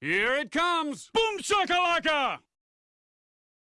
Here it comes! Boom shakalaka!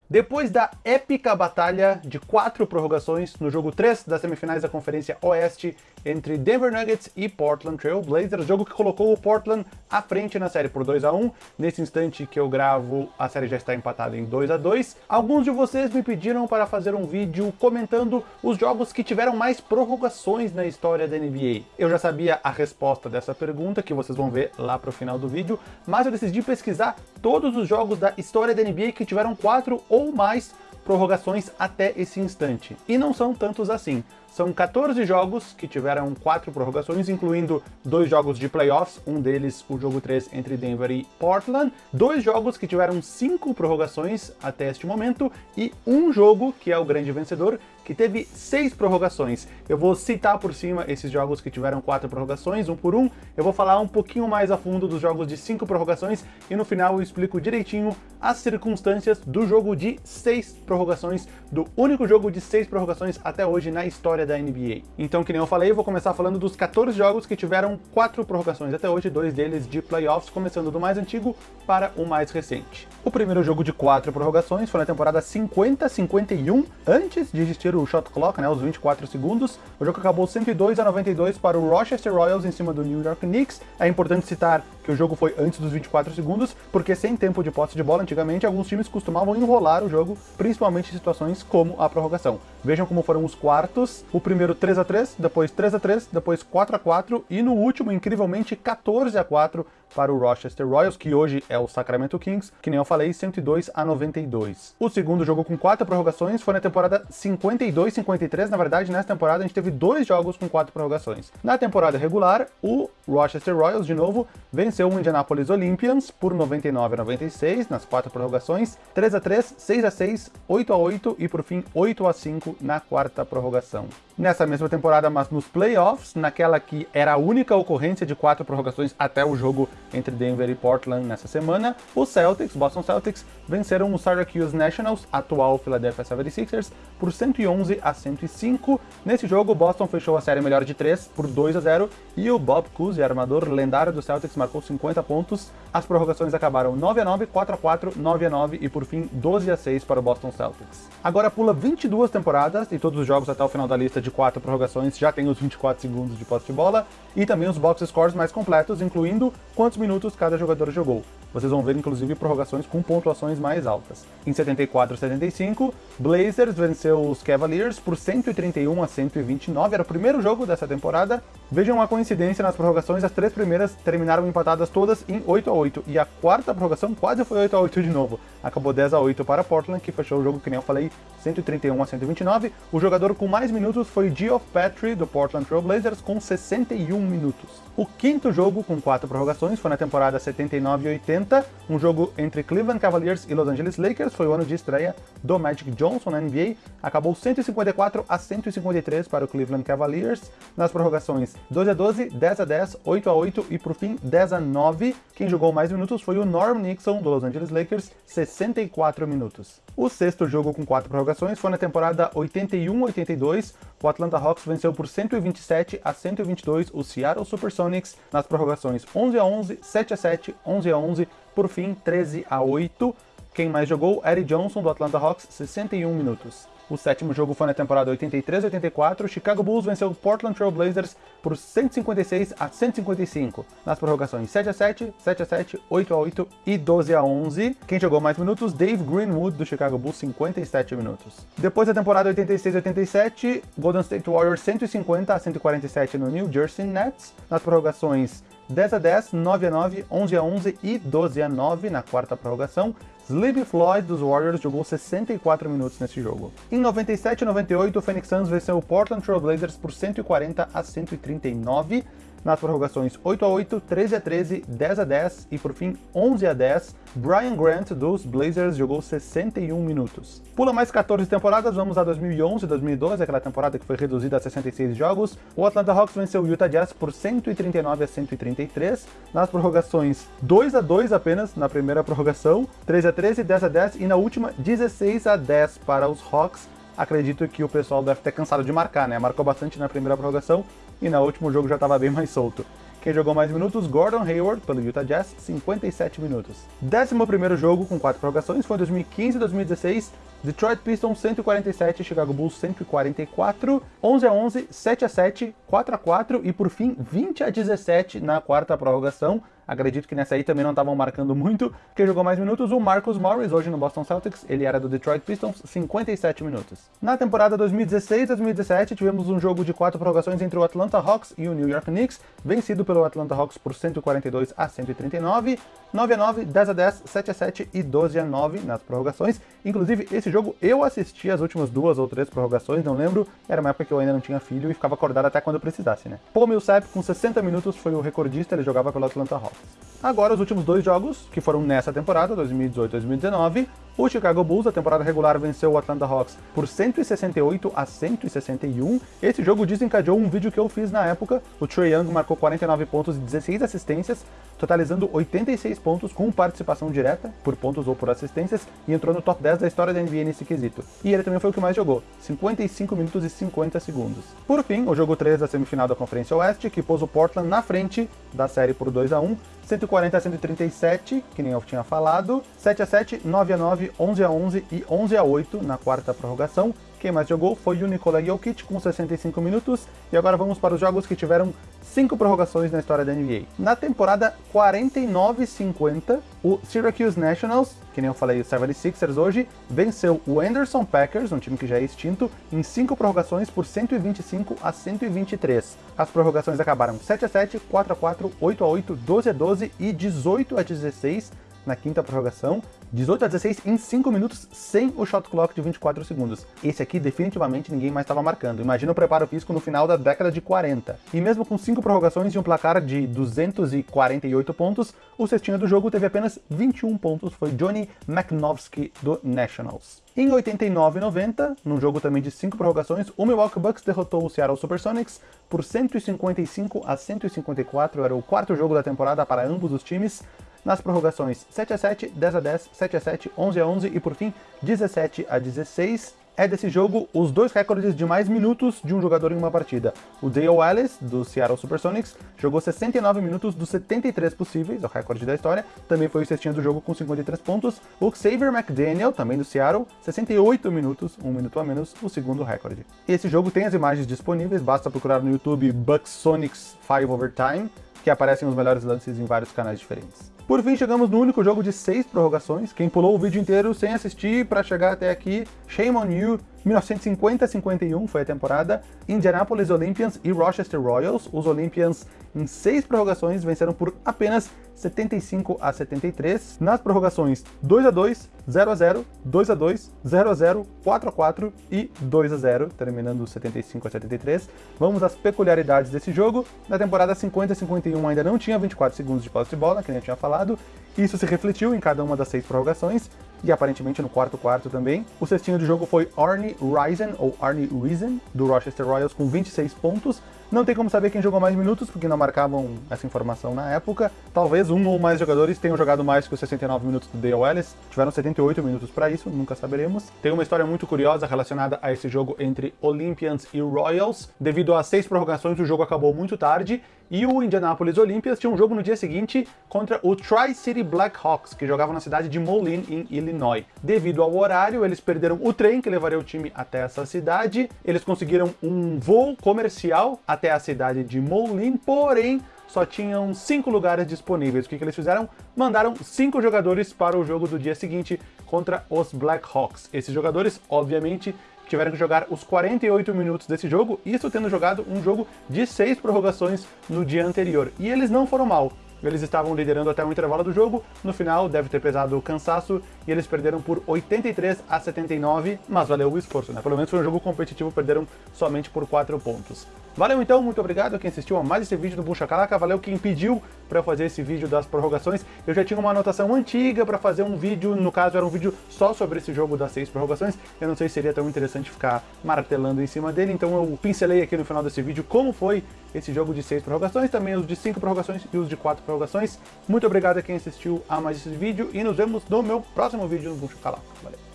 Depois da épica batalha de quatro prorrogações no jogo 3 das semifinais da Conferência Oeste entre Denver Nuggets e Portland Trail Blazers, jogo que colocou o Portland à frente na série por 2 a 1 Nesse instante que eu gravo, a série já está empatada em 2 a 2 Alguns de vocês me pediram para fazer um vídeo comentando os jogos que tiveram mais prorrogações na história da NBA. Eu já sabia a resposta dessa pergunta, que vocês vão ver lá para o final do vídeo, mas eu decidi pesquisar todos os jogos da história da NBA que tiveram quatro ou mais prorrogações até esse instante. E não são tantos assim. São 14 jogos que tiveram quatro prorrogações, incluindo dois jogos de playoffs, um deles o jogo 3 entre Denver e Portland, dois jogos que tiveram cinco prorrogações até este momento, e um jogo, que é o grande vencedor, que teve seis prorrogações. Eu vou citar por cima esses jogos que tiveram quatro prorrogações, um por um. Eu vou falar um pouquinho mais a fundo dos jogos de cinco prorrogações e no final eu explico direitinho as circunstâncias do jogo de seis prorrogações, do único jogo de seis prorrogações até hoje na história da NBA. Então, que nem eu falei, eu vou começar falando dos 14 jogos que tiveram quatro prorrogações até hoje, dois deles de playoffs, começando do mais antigo para o mais recente. O primeiro jogo de quatro prorrogações foi na temporada 50-51, antes de existir o shot clock, né, os 24 segundos. O jogo acabou 102 a 92 para o Rochester Royals em cima do New York Knicks. É importante citar que o jogo foi antes dos 24 segundos, porque sem tempo de posse de bola, antigamente alguns times costumavam enrolar o jogo, principalmente em situações como a prorrogação. Vejam como foram os quartos, o primeiro 3 a 3 depois 3 a 3 depois 4 a 4 e no último, incrivelmente, 14 a 4 para o Rochester Royals, que hoje é o Sacramento Kings, que nem eu falei, 102 a 92. O segundo jogo com quatro prorrogações foi na temporada 52-53, na verdade, nessa temporada a gente teve dois jogos com quatro prorrogações. Na temporada regular, o Rochester Royals, de novo, venceu o Indianapolis Olympians por 99 a 96 nas quatro prorrogações, 3 a 3 6 a 6 8 a 8 e por fim 8 a 5 na quarta prorrogação. Nessa mesma temporada, mas nos playoffs, naquela que era a única ocorrência de quatro prorrogações até o jogo entre Denver e Portland nessa semana, os Celtics, Boston Celtics, venceram o Syracuse Nationals, atual Philadelphia 76ers, por 111 a 105. Nesse jogo, Boston fechou a série melhor de 3 por 2 a 0 e o Bob Cousy, armador lendário do Celtics, marcou 50 pontos. As prorrogações acabaram 9 a 9, 4 a 4, 9 a 9 e por fim 12 a 6 para o Boston Celtics. Agora pula 22 temporadas e todos os jogos até o final da lista de quatro prorrogações já tem os 24 segundos de posse de bola e também os box scores mais completos, incluindo quantos minutos cada jogador jogou. Vocês vão ver, inclusive, prorrogações com pontuações mais altas. Em 74 a 75, Blazers venceu os Cavaliers por 131 a 129, era o primeiro jogo dessa temporada. Vejam a coincidência nas prorrogações, as três primeiras terminaram empatadas todas em 8 a 8 e a quarta prorrogação quase foi 8 a 8 de novo. Acabou 10 a 8 para Portland, que fechou o jogo, que nem eu falei, 131 a 129. O jogador com mais minutos foi Geoff Petrie, do Portland Trail Blazers, com 61 minutos. O quinto jogo com quatro prorrogações foi na temporada 79 e 80, um jogo entre Cleveland Cavaliers e Los Angeles Lakers, foi o ano de estreia do Magic Johnson na NBA, acabou 154 a 153 para o Cleveland Cavaliers, nas prorrogações 12 a 12, 10 a 10, 8 a 8 e por fim 10 a 9. Quem jogou mais minutos foi o Norm Nixon do Los Angeles Lakers, 64 minutos. O sexto jogo com quatro prorrogações foi na temporada 81-82, o Atlanta Hawks venceu por 127 a 122 o Seattle Supersonics nas prorrogações 11 a 11, 7 a 7, 11 a 11, por fim 13 a 8. Quem mais jogou? Eddie Johnson do Atlanta Hawks, 61 minutos. O sétimo jogo foi na temporada 83-84, o Chicago Bulls venceu o Portland Trail Blazers por 156 a 155, nas prorrogações 7 a 7, 7 a 7, 8 a 8 e 12 a 11. Quem jogou mais minutos? Dave Greenwood do Chicago Bulls, 57 minutos. Depois da temporada 86-87, Golden State Warriors 150 a 147 no New Jersey Nets, nas prorrogações 10 a 10, 9 a 9, 11 a 11 e 12 a 9 na quarta prorrogação. Sleepy Floyd dos Warriors jogou 64 minutos nesse jogo. Em 97 e 98, o Phoenix Suns venceu o Portland Trail Blazers por 140 a 139 nas prorrogações 8 a 8, 13 a 13, 10 a 10 e por fim 11 a 10, Brian Grant dos Blazers jogou 61 minutos. Pula mais 14 temporadas, vamos a 2011 e 2012, aquela temporada que foi reduzida a 66 jogos. O Atlanta Hawks venceu o Utah Jazz por 139 a 133, nas prorrogações 2 a 2 apenas na primeira prorrogação, 13 a 13, 10 a 10 e na última 16 a 10 para os Hawks. Acredito que o pessoal deve ter cansado de marcar, né? Marcou bastante na primeira prorrogação, e no último jogo já estava bem mais solto. Quem jogou mais minutos, Gordon Hayward, pelo Utah Jazz, 57 minutos. Décimo primeiro jogo com quatro prorrogações foi em 2015 e 2016, Detroit Pistons 147, Chicago Bulls 144, 11 a 11, 7 a 7, 4 a 4 e por fim 20 a 17 na quarta prorrogação. Acredito que nessa aí também não estavam marcando muito. Quem jogou mais minutos, o Marcus Morris, hoje no Boston Celtics, ele era do Detroit Pistons, 57 minutos. Na temporada 2016-2017, tivemos um jogo de quatro prorrogações entre o Atlanta Hawks e o New York Knicks, vencido pelo Atlanta Hawks por 142 a 139, 9 a 9, 10 a 10, 7 a 7 e 12 a 9 nas prorrogações. Inclusive, esse jogo eu assisti as últimas duas ou três prorrogações, não lembro, era uma época que eu ainda não tinha filho e ficava acordado até quando precisasse, né? Paul Millsap, com 60 minutos, foi o recordista, ele jogava pelo Atlanta Hawks. Agora, os últimos dois jogos, que foram nessa temporada, 2018-2019, o Chicago Bulls, a temporada regular, venceu o Atlanta Hawks por 168 a 161. Esse jogo desencadeou um vídeo que eu fiz na época. O Trae Young marcou 49 pontos e 16 assistências, totalizando 86 pontos com participação direta, por pontos ou por assistências, e entrou no top 10 da história da NBA nesse quesito. E ele também foi o que mais jogou, 55 minutos e 50 segundos. Por fim, o jogo 3 da semifinal da Conferência Oeste, que pôs o Portland na frente da série por 2 a 1 140 a 137, que nem eu tinha falado, 7 a 7, 9 a 9, 11 a 11 e 11 a 8 na quarta prorrogação. Quem mais jogou foi o Nikola Jokic com 65 minutos. E agora vamos para os jogos que tiveram 5 prorrogações na história da NBA. Na temporada 49-50, o Syracuse Nationals, que nem eu falei, o 76ers hoje, venceu o Anderson Packers, um time que já é extinto, em 5 prorrogações por 125 a 123. As prorrogações acabaram 7 a 7, 4 a 4, 8 a 8, 12 a 12 e 18 a 16 na quinta prorrogação, 18 a 16 em 5 minutos sem o shot clock de 24 segundos. Esse aqui definitivamente ninguém mais estava marcando. Imagina o preparo físico no final da década de 40. E mesmo com 5 prorrogações e um placar de 248 pontos, o cestinho do jogo teve apenas 21 pontos, foi Johnny McNovsky do Nationals. Em 89 e 90, num jogo também de 5 prorrogações, o Milwaukee Bucks derrotou o Seattle Supersonics por 155 a 154, era o quarto jogo da temporada para ambos os times nas prorrogações 7 a 7, 10 a 10, 7 a 7, 11 a 11 e por fim 17 a 16. É desse jogo os dois recordes de mais minutos de um jogador em uma partida. O Dale Wallace, do Seattle Supersonics, jogou 69 minutos dos 73 possíveis, o recorde da história, também foi o cestinho do jogo com 53 pontos. O Xavier McDaniel, também do Seattle, 68 minutos, um minuto a menos, o segundo recorde. Esse jogo tem as imagens disponíveis, basta procurar no YouTube Bucks Sonics 5 Overtime, que aparecem os melhores lances em vários canais diferentes. Por fim, chegamos no único jogo de seis prorrogações. Quem pulou o vídeo inteiro sem assistir para chegar até aqui, shame on you. 1950-51 foi a temporada. Indianapolis Olympians e Rochester Royals. Os Olympians, em seis prorrogações, venceram por apenas 75 a 73. Nas prorrogações, 2 a 2, 0 a 0, 2 a 2, 0 a 0, 4 a 4 e 2 a 0, terminando 75 a 73. Vamos às peculiaridades desse jogo. Na temporada 50-51 ainda não tinha 24 segundos de posse de bola, que nem eu tinha falado. Isso se refletiu em cada uma das seis prorrogações e aparentemente no quarto quarto também. O cestinho do jogo foi Arnie Risen, ou Arnie Risen, do Rochester Royals, com 26 pontos. Não tem como saber quem jogou mais minutos, porque não marcavam essa informação na época. Talvez um ou mais jogadores tenham jogado mais que os 69 minutos do Dale Ellis. Tiveram 78 minutos para isso, nunca saberemos. Tem uma história muito curiosa relacionada a esse jogo entre Olympians e Royals. Devido a seis prorrogações, o jogo acabou muito tarde e o Indianapolis Olympians tinha um jogo no dia seguinte contra o Tri-City Blackhawks, que jogavam na cidade de Moline, em Illinois. Devido ao horário, eles perderam o trem que levaria o time até essa cidade, eles conseguiram um voo comercial até a cidade de Moline, porém só tinham cinco lugares disponíveis. O que, que eles fizeram? Mandaram cinco jogadores para o jogo do dia seguinte contra os Blackhawks. Esses jogadores, obviamente, tiveram que jogar os 48 minutos desse jogo, isso tendo jogado um jogo de seis prorrogações no dia anterior. E eles não foram mal. Eles estavam liderando até o intervalo do jogo, no final deve ter pesado o cansaço, e eles perderam por 83 a 79, mas valeu o esforço, né? Pelo menos foi um jogo competitivo, perderam somente por 4 pontos. Valeu então, muito obrigado a quem assistiu a mais esse vídeo do Bucha Calaca, valeu quem pediu para fazer esse vídeo das prorrogações. Eu já tinha uma anotação antiga para fazer um vídeo, no caso era um vídeo só sobre esse jogo das seis prorrogações, eu não sei se seria tão interessante ficar martelando em cima dele, então eu pincelei aqui no final desse vídeo como foi esse jogo de seis prorrogações, também os de cinco prorrogações e os de quatro prorrogações. Muito obrigado a quem assistiu a mais esse vídeo e nos vemos no meu próximo vídeo no Bucha Calaca. Valeu!